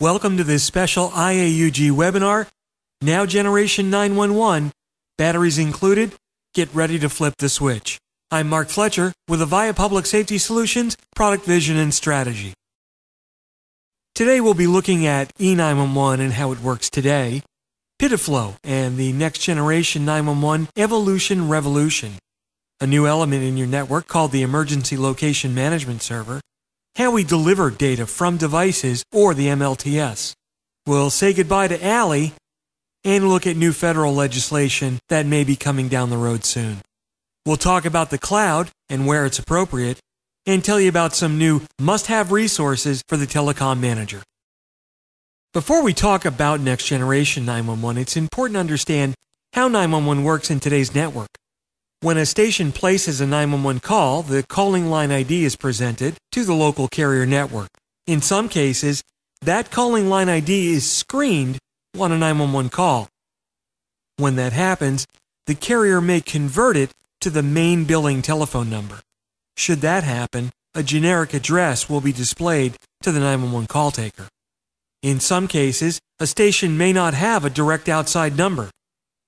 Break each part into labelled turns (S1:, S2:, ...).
S1: Welcome to this special IAUG webinar. Now Generation 911, batteries included. Get ready to flip the switch. I'm Mark Fletcher with Avaya Public Safety Solutions, Product Vision and Strategy. Today we'll be looking at E911 and how it works today, PIDF-LO and the next generation 911 Evolution Revolution, a new element in your network called the Emergency Location Management Server, how we deliver data from devices or the MLTS. We'll say goodbye to ALI and look at new federal legislation that may be coming down the road soon. We'll talk about the cloud and where it's appropriate and tell you about some new must have resources for the telecom manager. Before we talk about next generation 911, it's important to understand how 911 works in today's network. When a station places a 911 call, the calling line ID is presented to the local carrier network. In some cases, that calling line ID is screened on a 911 call. When that happens, the carrier may convert it to the main billing telephone number. Should that happen, a generic address will be displayed to the 911 call taker. In some cases, a station may not have a direct outside number,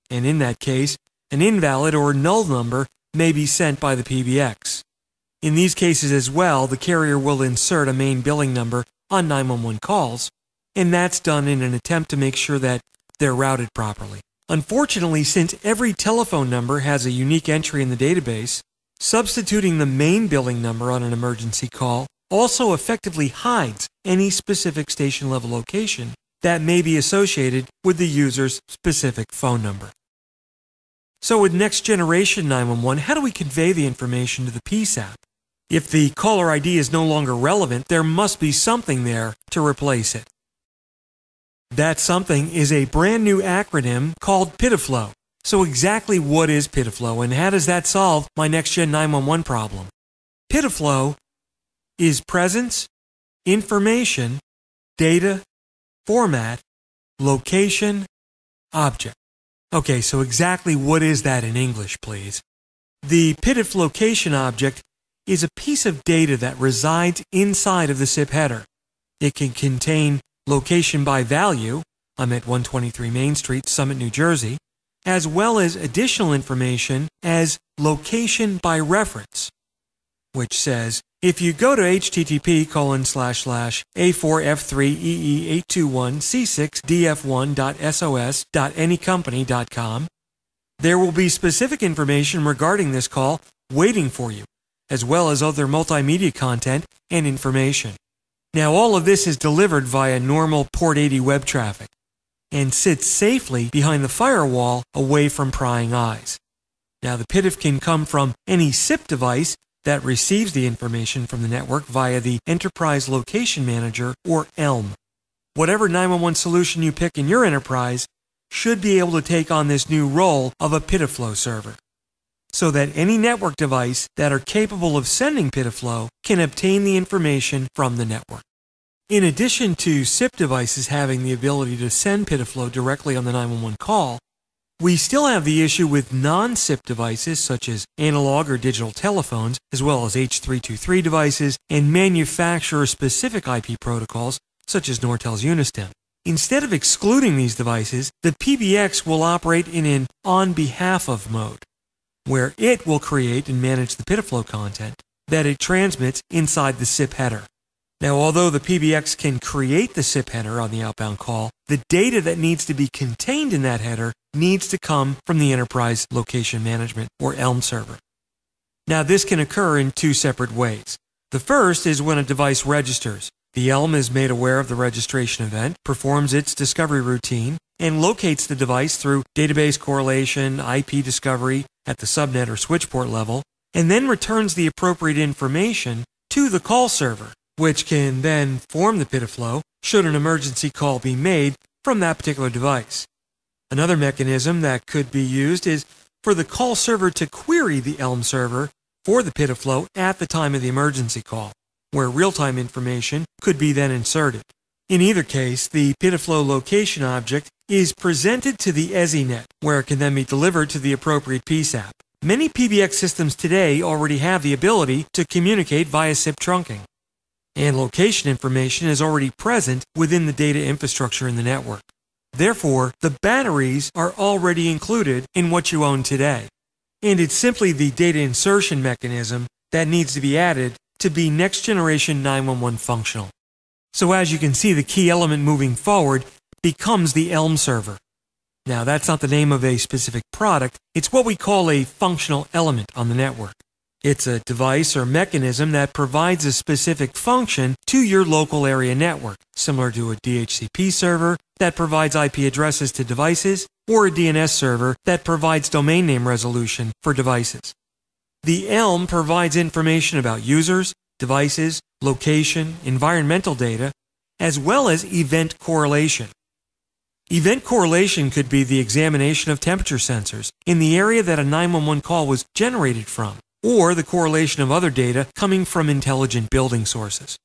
S1: and in that case, an invalid or null number may be sent by the PBX. In these cases as well, the carrier will insert a main billing number on 911 calls, and that's done in an attempt to make sure that they're routed properly. Unfortunately, since every telephone number has a unique entry in the database, substituting the main billing number on an emergency call also effectively hides any specific station level location that may be associated with the user's specific phone number. So with next generation 911, how do we convey the information to the PSAP? If the caller ID is no longer relevant, there must be something there to replace it. That something is a brand new acronym called PIDF-LO. So exactly what is PIDF-LO and how does that solve my next gen 911 problem? PIDF-LO is presence, information, data, format, location, object. Okay, so exactly what is that in English, please? The PIDF location object is a piece of data that resides inside of the SIP header. It can contain location by value, I'm at 123 Main Street, Summit, New Jersey, as well as additional information as location by reference, which says if you go to http colon slash slash a4f3ee821c6df1.sos.anycompany.com, there will be specific information regarding this call waiting for you, as well as other multimedia content and information. Now, all of this is delivered via normal Port 80 web traffic and sits safely behind the firewall away from prying eyes. Now, the PIDF can come from any SIP device that receives the information from the network via the Enterprise Location Manager or ELM. Whatever 911 solution you pick in your enterprise should be able to take on this new role of a PIDF-LO server so that any network device that are capable of sending PIDF-LO can obtain the information from the network. In addition to SIP devices having the ability to send PIDF-LO directly on the 911 call, we still have the issue with non-SIP devices such as analog or digital telephones, as well as H323 devices and manufacturer-specific IP protocols such as Nortel's UNIStim. Instead of excluding these devices, the PBX will operate in an on behalf of mode, where it will create and manage the PIDF-LO content that it transmits inside the SIP header. Now, although the PBX can create the SIP header on the outbound call, the data that needs to be contained in that header needs to come from the Enterprise Location Management or ELM server. Now, this can occur in two separate ways. The first is when a device registers. The ELM is made aware of the registration event, performs its discovery routine, and locates the device through database correlation, IP discovery at the subnet or switch port level, and then returns the appropriate information to the call server which can then form the PIDF-LO should an emergency call be made from that particular device. Another mechanism that could be used is for the call server to query the ELM server for the PIDF-LO at the time of the emergency call, where real-time information could be then inserted. In either case, the PIDF-LO location object is presented to the ESINet, where it can then be delivered to the appropriate PSAP. Many PBX systems today already have the ability to communicate via SIP trunking. and location information is already present within the data infrastructure in the network. Therefore, the batteries are already included in what you own today. And it's simply the data insertion mechanism that needs to be added to be next generation 911 functional. So as you can see, the key element moving forward becomes the Elm server. Now, that's not the name of a specific product, it's what we call a functional element on the network. It's a device or mechanism that provides a specific function to your local area network, similar to a DHCP server that provides IP addresses to devices or a DNS server that provides domain name resolution for devices. The ELM provides information about users, devices, location, environmental data, as well as event correlation. Event correlation could be the examination of temperature sensors in the area that a 911 call was generated from or the correlation of other data coming from intelligent building sources.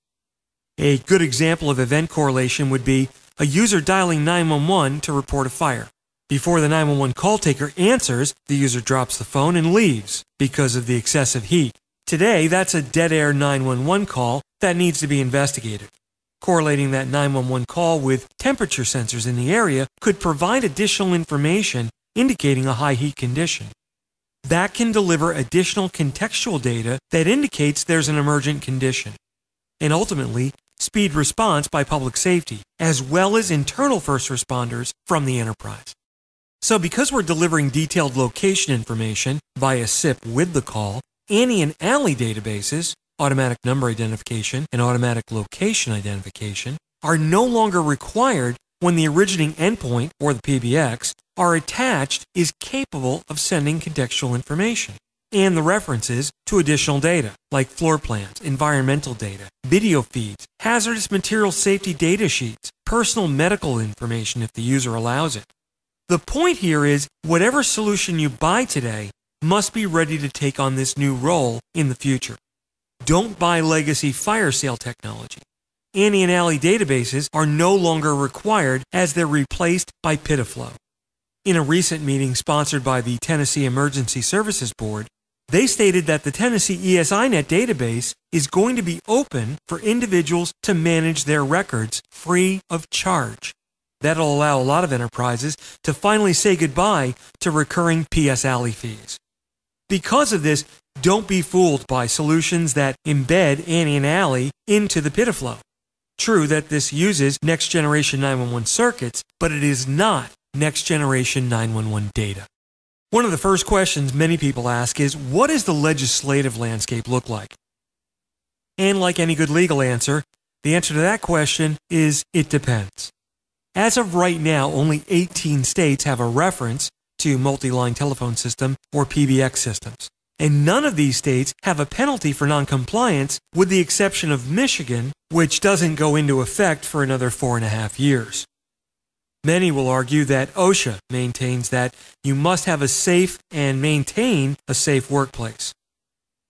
S1: A good example of event correlation would be a user dialing 911 to report a fire. Before the 911 call taker answers, the user drops the phone and leaves because of the excessive heat. Today, that's a dead air 911 call that needs to be investigated. Correlating that 911 call with temperature sensors in the area could provide additional information indicating a high heat condition that can deliver additional contextual data that indicates there's an emergent condition. And ultimately, speed response by public safety, as well as internal first responders from the enterprise. So, because we're delivering detailed location information via SIP with the call, ANI and ALI databases, automatic number identification and automatic location identification, are no longer required when the originating endpoint, or the PBX, are attached is capable of sending contextual information and the references to additional data like floor plans, environmental data, video feeds, hazardous material safety data sheets, personal medical information if the user allows it. The point here is whatever solution you buy today must be ready to take on this new role in the future. Don't buy legacy fire sale technology. ANI and ALI databases are no longer required as they're replaced by PIDF-LO. In a recent meeting sponsored by the Tennessee Emergency Services Board, they stated that the Tennessee ESINet database is going to be open for individuals to manage their records free of charge. That'll allow a lot of enterprises to finally say goodbye to recurring PS ALI fees. Because of this, don't be fooled by solutions that embed ANI and ALI into the PIDF-LO. True that this uses next generation 911 circuits, but it is not next generation 911 data. One of the first questions many people ask is what does the legislative landscape look like? And like any good legal answer, the answer to that question is it depends. As of right now, only 18 states have a reference to multi line telephone system or PBX systems. And none of these states have a penalty for noncompliance, with the exception of Michigan, which doesn't go into effect for another four and a half years. Many will argue that OSHA maintains that you must have a safe and maintain a safe workplace.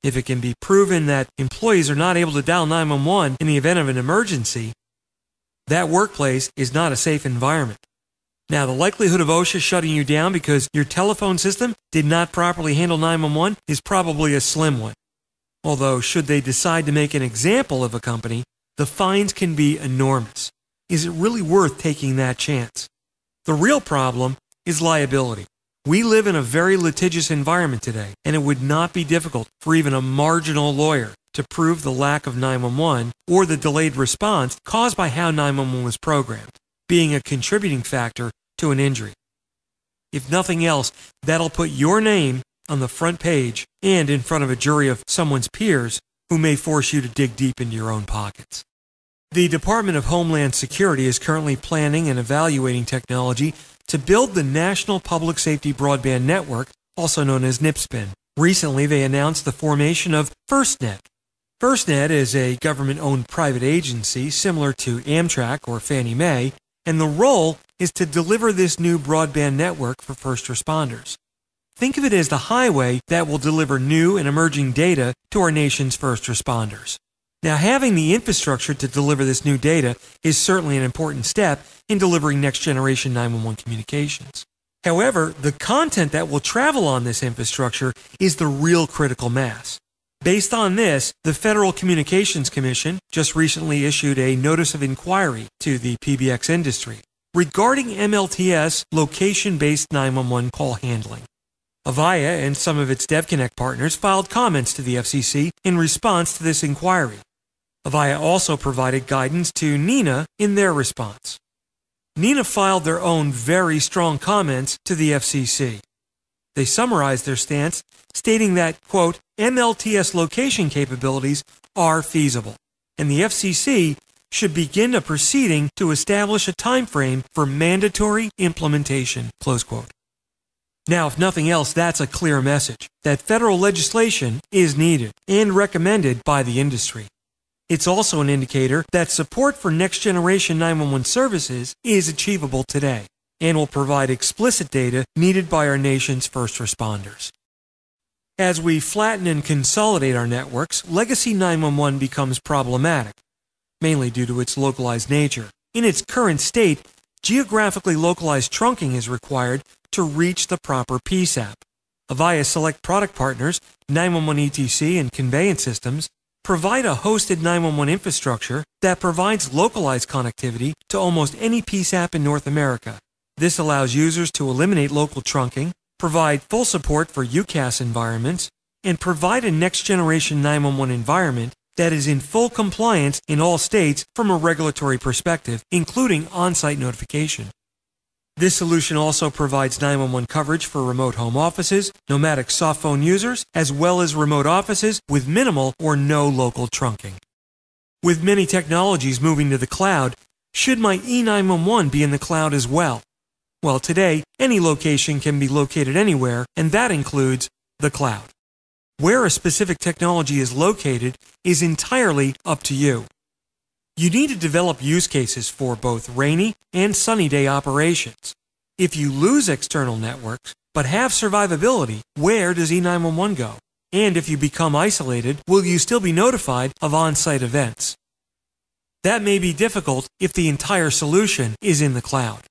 S1: If it can be proven that employees are not able to dial 911 in the event of an emergency, that workplace is not a safe environment. Now, the likelihood of OSHA shutting you down because your telephone system did not properly handle 911 is probably a slim one. Although, should they decide to make an example of a company, the fines can be enormous. Is it really worth taking that chance? The real problem is liability. We live in a very litigious environment today, and it would not be difficult for even a marginal lawyer to prove the lack of 911 or the delayed response caused by how 911 was programmed being a contributing factor to an injury. If nothing else, that'll put your name on the front page and in front of a jury of someone's peers who may force you to dig deep into your own pockets. The Department of Homeland Security is currently planning and evaluating technology to build the National Public Safety Broadband Network, also known as NPSBN. Recently, they announced the formation of FirstNet. FirstNet is a government owned private agency similar to Amtrak or Fannie Mae and the role is to deliver this new broadband network for first responders. Think of it as the highway that will deliver new and emerging data to our nation's first responders. Now, having the infrastructure to deliver this new data is certainly an important step in delivering next generation 911 communications. However, the content that will travel on this infrastructure is the real critical mass. Based on this, the Federal Communications Commission just recently issued a notice of inquiry to the PBX industry regarding MLTS location based 911 call handling. Avaya and some of its DevConnect partners filed comments to the FCC in response to this inquiry. Avaya also provided guidance to NENA in their response. NENA filed their own very strong comments to the FCC. They summarized their stance, stating that, quote, MLTS location capabilities are feasible, and the FCC should begin a proceeding to establish a time frame for mandatory implementation, close quote. Now, if nothing else, that's a clear message that federal legislation is needed and recommended by the industry. It's also an indicator that support for next generation 911 services is achievable today and will provide explicit data needed by our nation's first responders. As we flatten and consolidate our networks, legacy 911 becomes problematic, mainly due to its localized nature. In its current state, geographically localized trunking is required to reach the proper PSAP. Avaya Select product partners, 911 ETC and Conveyant Systems, provide a hosted 911 infrastructure that provides localized connectivity to almost any PSAP in North America. This allows users to eliminate local trunking, provide full support for UCaaS environments, and provide a next generation 911 environment that is in full compliance in all states from a regulatory perspective, including on site notification. This solution also provides 911 coverage for remote home offices, nomadic soft phone users, as well as remote offices with minimal or no local trunking. With many technologies moving to the cloud, should my E911 be in the cloud as well? Well, today, any location can be located anywhere, and that includes the cloud. Where a specific technology is located is entirely up to you. You need to develop use cases for both rainy and sunny day operations. If you lose external networks but have survivability, where does E911 go? And if you become isolated, will you still be notified of on site events? That may be difficult if the entire solution is in the cloud.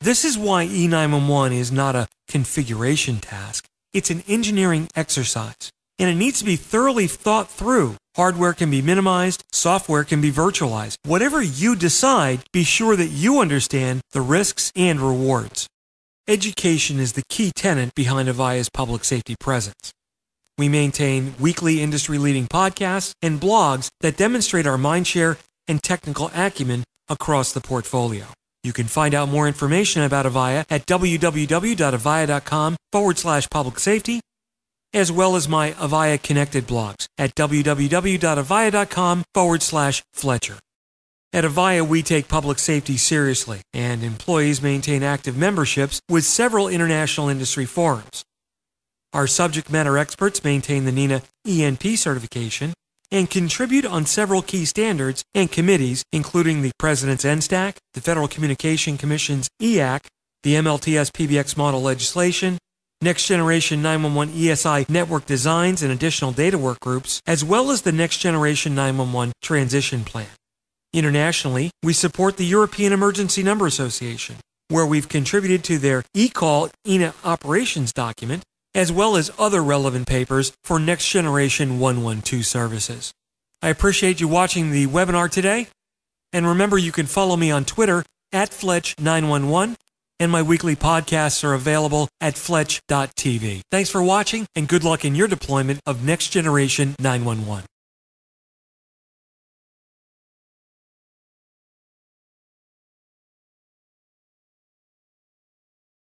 S1: This is why E911 is not a configuration task, it's an engineering exercise, and it needs to be thoroughly thought through Hardware can be minimized, software can be virtualized. Whatever you decide, be sure that you understand the risks and rewards. Education is the key tenant behind Avaya's public safety presence. We maintain weekly industry leading podcasts and blogs that demonstrate our mindshare and technical acumen across the portfolio. You can find out more information about Avaya at www.avaya.com forward slash public safety as well as my Avaya connected blogs at www.avaya.com forward slash Fletcher. At Avaya, we take public safety seriously, and employees maintain active memberships with several international industry forums. Our subject matter experts maintain the NENA ENP certification and contribute on several key standards and committees, including the President's NSTAC, the Federal Communication Commission's EAC, the MLTS PBX model legislation, Next Generation 911 ESI network designs and additional data work groups, as well as the Next Generation 911 transition plan. Internationally, we support the European Emergency Number Association, where we've contributed to their eCall EENA operations document, as well as other relevant papers for Next Generation 112 services. I appreciate you watching the webinar today, and remember you can follow me on Twitter at Fletch911 and my weekly podcasts are available at fletch.tv. Thanks for watching and good luck in your deployment of Next Generation 911.